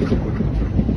Gracias.